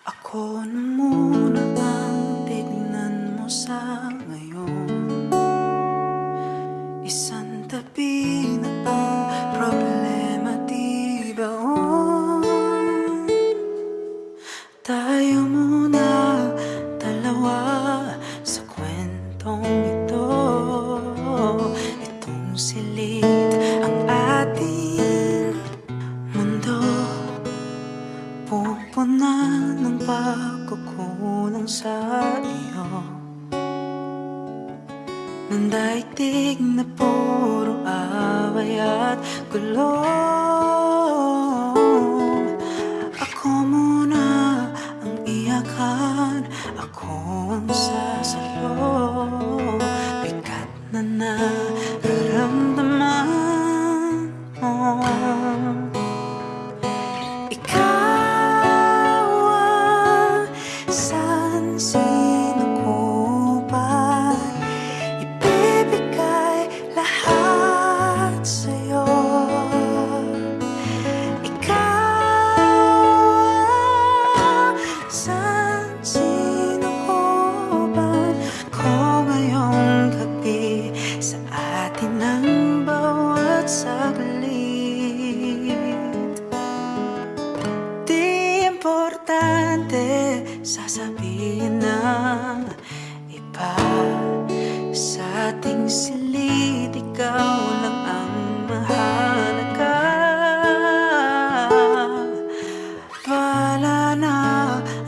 Ako na muna bang tignan mo sa ngayon. Isang Pupuna ng pagkukulang sa iyo. Ng daigdig na puro away at gulo ng iba. Sa ating silid, ikaw lang ang mahalaga Wala na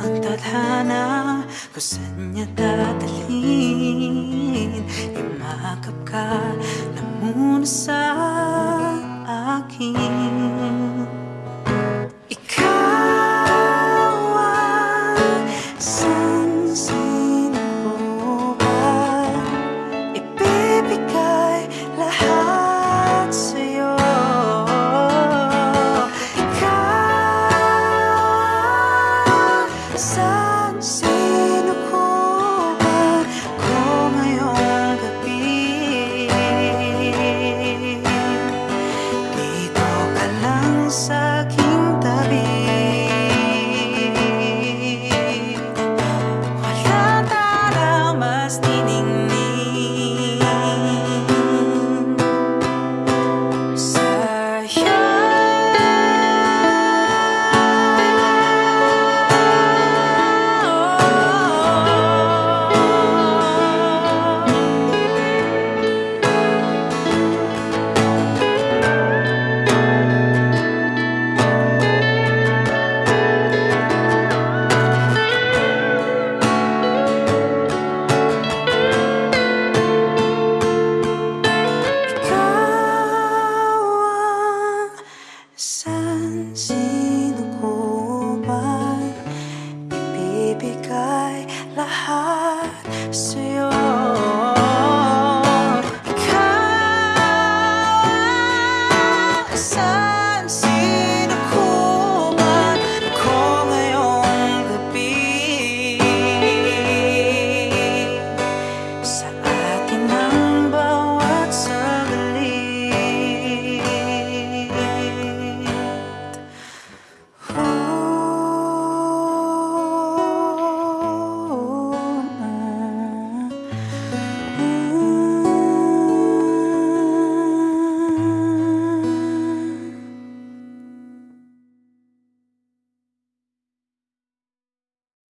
ang tadhana kung saan niya dadalhin. Imakap ka na muna sa me.